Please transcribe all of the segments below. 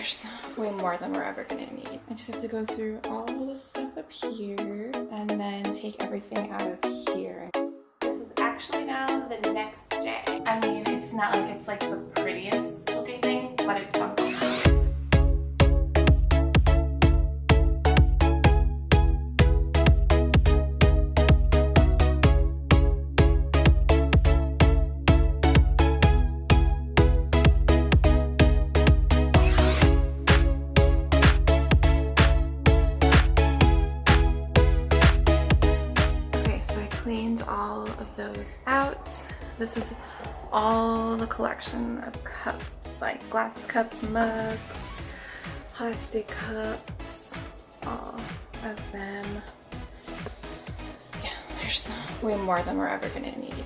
there's way more than we're ever gonna need. I just have to go through all the stuff up here and then take everything out of here. This is actually now the next day. I mean, it's not like it's like the prettiest looking thing, but it's something. Those out. This is all the collection of cups, like glass cups, mugs, plastic cups, all of them. Yeah, there's way more than we're ever gonna need.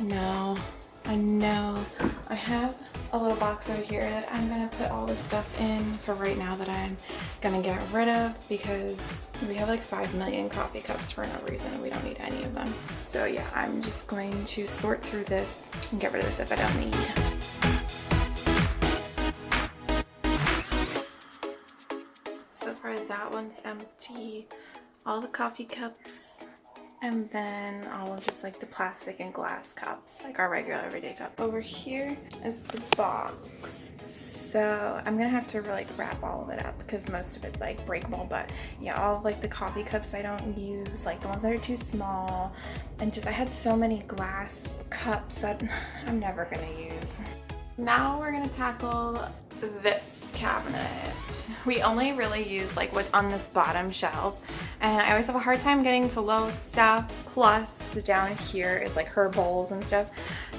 Now, I know I have a little box over here that I'm gonna put all this stuff in for right now that I'm gonna get rid of because we have like 5 million coffee cups for no reason and we don't need any of them. So yeah, I'm just going to sort through this and get rid of this if I don't need. So far that one's empty. All the coffee cups and then all of just like the plastic and glass cups, like our regular everyday cup. Over here is the box. So I'm gonna have to like wrap all of it up because most of it's like breakable. But yeah, all of like the coffee cups I don't use, like the ones that are too small. And just I had so many glass cups that I'm never gonna use. Now we're gonna tackle this cabinet. We only really use like what's on this bottom shelf and I always have a hard time getting to low stuff plus the down here is like her bowls and stuff.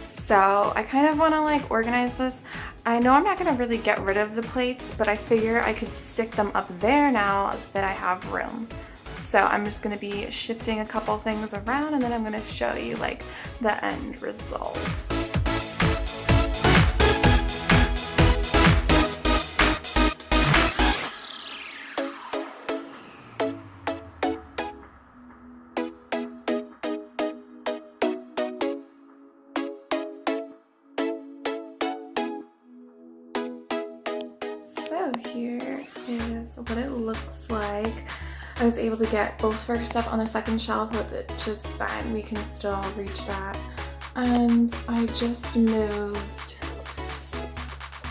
So I kind of want to like organize this. I know I'm not going to really get rid of the plates but I figure I could stick them up there now that I have room. So I'm just going to be shifting a couple things around and then I'm going to show you like the end result. I was able to get both of our stuff on the second shelf, but it's just fine. We can still reach that. And I just moved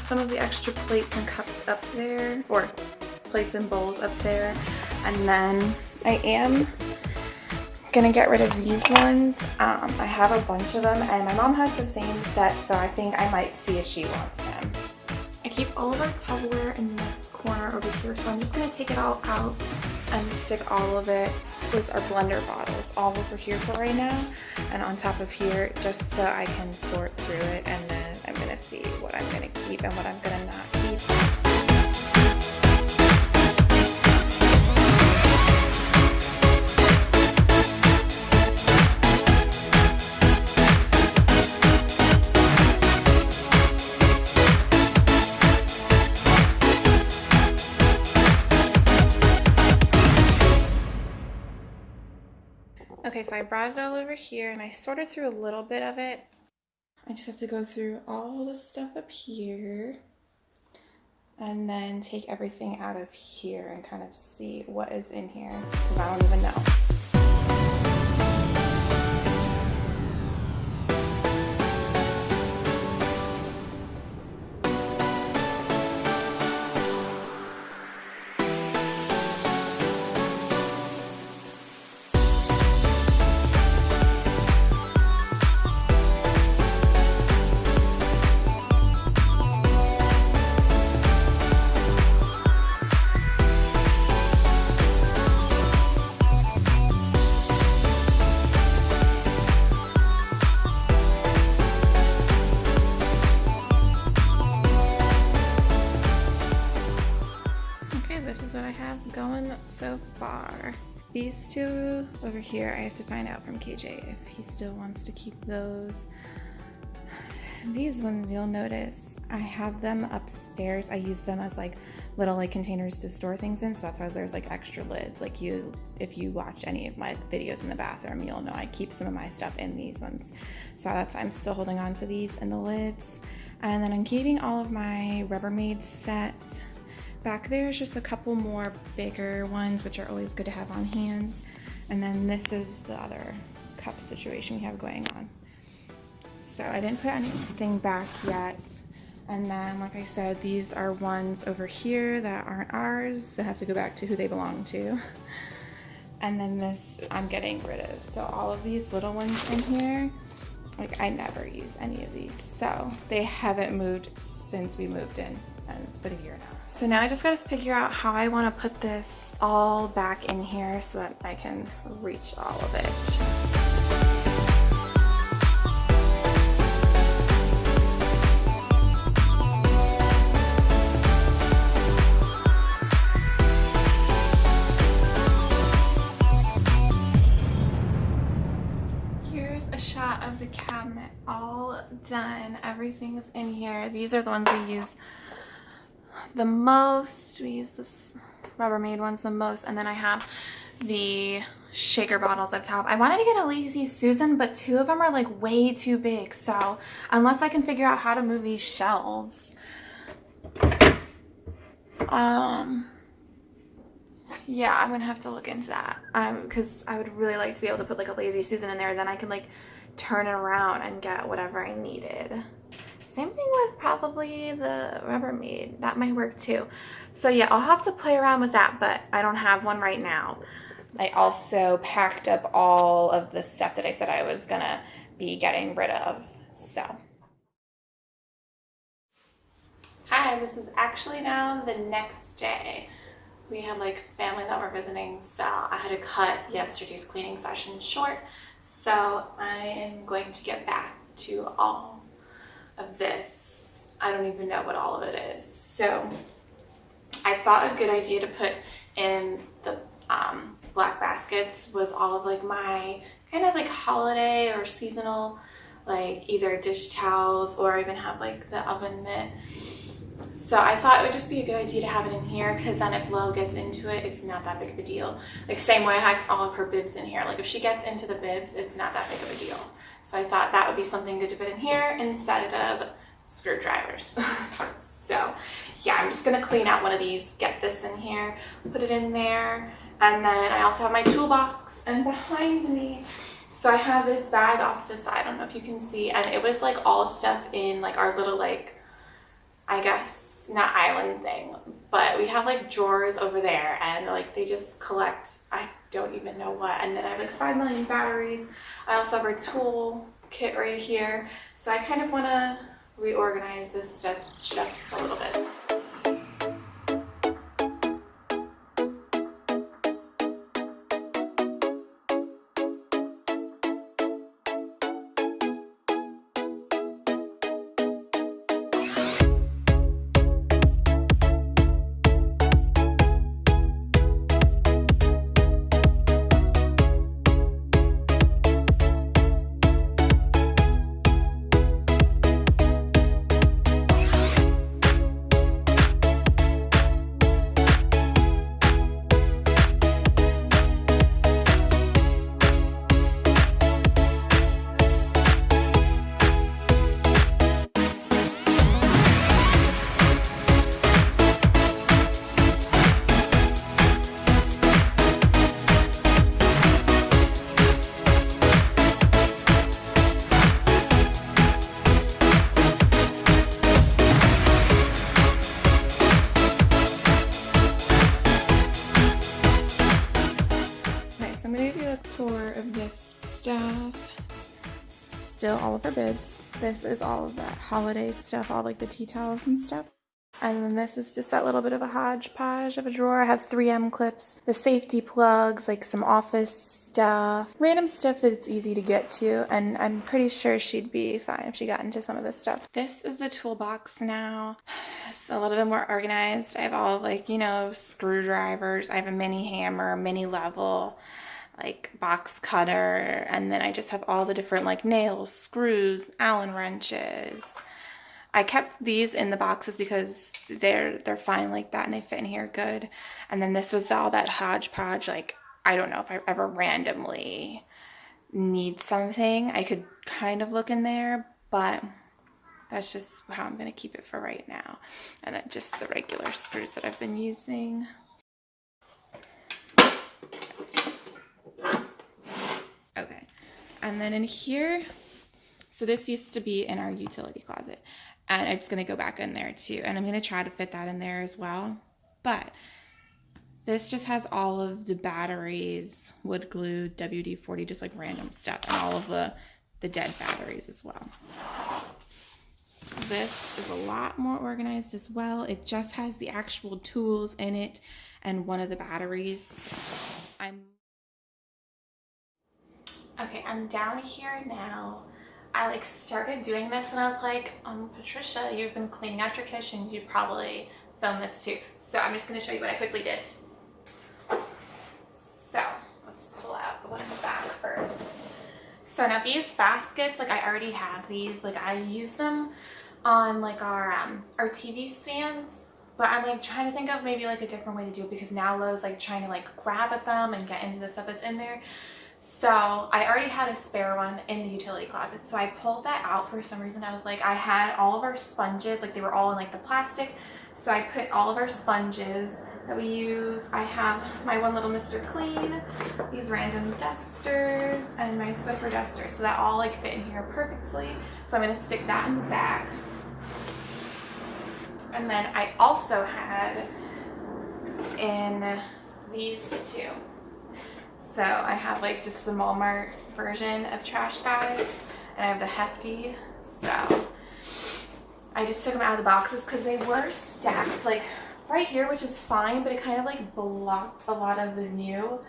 some of the extra plates and cups up there, or plates and bowls up there. And then I am gonna get rid of these ones. Um, I have a bunch of them and my mom has the same set, so I think I might see if she wants them. I keep all of our Tupperware in this corner over here, so I'm just gonna take it all out and stick all of it with our blender bottles all over here for right now. And on top of here just so I can sort through it and then I'm gonna see what I'm gonna keep and what I'm gonna not Okay, so I brought it all over here and I sorted through a little bit of it. I just have to go through all the stuff up here and then take everything out of here and kind of see what is in here because I don't even know. Have going so far. These two over here, I have to find out from KJ if he still wants to keep those. These ones you'll notice, I have them upstairs. I use them as like little like containers to store things in, so that's why there's like extra lids. Like you, if you watch any of my videos in the bathroom, you'll know I keep some of my stuff in these ones. So that's, I'm still holding on to these and the lids. And then I'm keeping all of my Rubbermaid set back there is just a couple more bigger ones, which are always good to have on hand. And then this is the other cup situation we have going on. So I didn't put anything back yet. And then, like I said, these are ones over here that aren't ours. They have to go back to who they belong to. And then this I'm getting rid of. So all of these little ones in here, like I never use any of these. So they haven't moved since we moved in and it's been a year now. So now I just gotta figure out how I wanna put this all back in here so that I can reach all of it. Here's a shot of the cabinet all done. Everything's in here. These are the ones we use the most. We use this Rubbermaid ones the most. And then I have the shaker bottles up top. I wanted to get a Lazy Susan, but two of them are like way too big. So unless I can figure out how to move these shelves, um, yeah, I'm gonna have to look into that. Um, because I would really like to be able to put like a Lazy Susan in there. Then I can like turn it around and get whatever I needed. Same thing with probably the Rubbermaid. That might work too. So yeah, I'll have to play around with that, but I don't have one right now. I also packed up all of the stuff that I said I was gonna be getting rid of, so. Hi, this is actually now the next day. We had like family that were visiting, so I had to cut yesterday's cleaning session short so I am going to get back to all of this. I don't even know what all of it is. So I thought a good idea to put in the um, black baskets was all of like my kind of like holiday or seasonal like either dish towels or even have like the oven mitt so I thought it would just be a good idea to have it in here because then if Lo gets into it, it's not that big of a deal. Like same way I have all of her bibs in here. Like if she gets into the bibs, it's not that big of a deal. So I thought that would be something good to put in here instead of screwdrivers. so yeah, I'm just gonna clean out one of these, get this in here, put it in there. And then I also have my toolbox and behind me, so I have this bag off to the side. I don't know if you can see. And it was like all stuff in like our little like, I guess not island thing, but we have like drawers over there and like they just collect, I don't even know what. And then I have like 5 million batteries. I also have our tool kit right here. So I kind of want to reorganize this stuff just a little bit. All of her bibs. This is all of that holiday stuff, all like the tea towels and stuff. And then this is just that little bit of a hodgepodge of a drawer. I have 3M clips, the safety plugs, like some office stuff, random stuff that it's easy to get to. And I'm pretty sure she'd be fine if she got into some of this stuff. This is the toolbox now. It's a little bit more organized. I have all like, you know, screwdrivers. I have a mini hammer, mini level like box cutter and then I just have all the different like nails, screws, Allen wrenches. I kept these in the boxes because they're they're fine like that and they fit in here good. And then this was all that hodgepodge like I don't know if I ever randomly need something. I could kind of look in there, but that's just how I'm going to keep it for right now. And then just the regular screws that I've been using. Okay, and then in here, so this used to be in our utility closet and it's going to go back in there too. And I'm going to try to fit that in there as well. But this just has all of the batteries, wood glue, WD-40, just like random stuff, and all of the, the dead batteries as well. This is a lot more organized as well. It just has the actual tools in it and one of the batteries. I'm Okay, I'm down here now. I like started doing this and I was like, um, Patricia, you've been cleaning out your kitchen. You probably film this too. So I'm just going to show you what I quickly did. So let's pull out the one in the back first. So now these baskets, like I already have these, like I use them on like our, um, our TV stands but I'm like trying to think of maybe like a different way to do it because now Lo's like trying to like grab at them and get into the stuff that's in there. So I already had a spare one in the utility closet. So I pulled that out for some reason. I was like, I had all of our sponges, like they were all in like the plastic. So I put all of our sponges that we use. I have my one little Mr. Clean, these random dusters, and my Swiffer duster. So that all like fit in here perfectly. So I'm gonna stick that in the back. And then I also had in these two. So I have like just the Walmart version of trash bags and I have the hefty. So I just took them out of the boxes because they were stacked like right here, which is fine, but it kind of like blocked a lot of the view.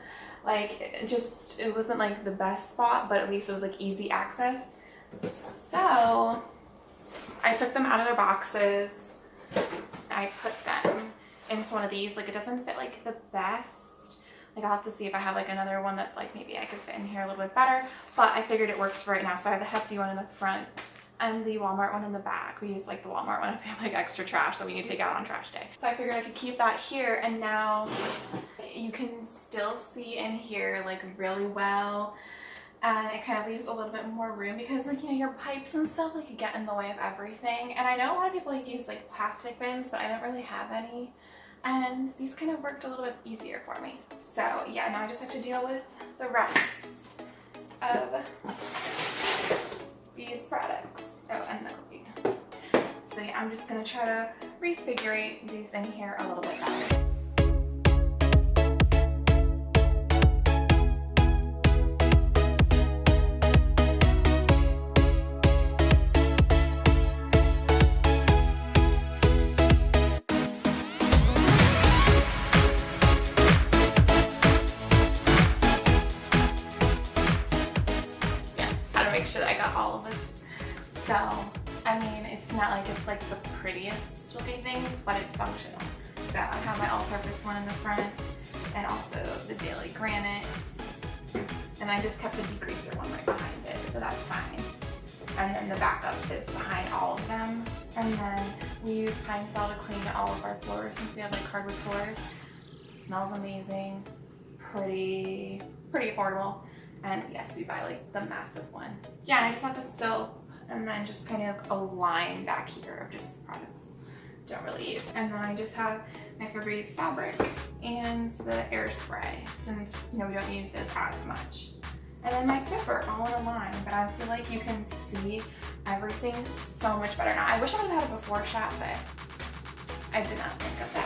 Like it just, it wasn't like the best spot, but at least it was like easy access. So I took them out of their boxes. I put them into one of these. Like it doesn't fit like the best like I'll have to see if I have like another one that like maybe I could fit in here a little bit better. But I figured it works for right now. So I have the Hefty one in the front and the Walmart one in the back. We use like the Walmart one if we have like extra trash that we need to take out on trash day. So I figured I could keep that here and now you can still see in here like really well and it kind of leaves a little bit more room because like you know your pipes and stuff like get in the way of everything and I know a lot of people like use like plastic bins but I don't really have any and these kind of worked a little bit easier for me. So yeah, now I just have to deal with the rest of these products. Oh, and the. So yeah, I'm just gonna try to refigure these in here a little bit better. Like the prettiest looking thing, but it's functional. So I have my all-purpose one in the front and also the daily granite. And I just kept the degreaser one right behind it, so that's fine. And then the backup is behind all of them. And then we use Pine-Sol to clean all of our floors since we have like hardwood floors. Smells amazing, pretty, pretty affordable. And yes, we buy like the massive one. Yeah, and I just have to soak and then just kind of a line back here of just products don't really use. And then I just have my Febreze fabric and the air spray since you know we don't use this as much. And then my Swiffer all in a line, but I feel like you can see everything so much better now. I wish I would have had a before shot, but I did not think of that.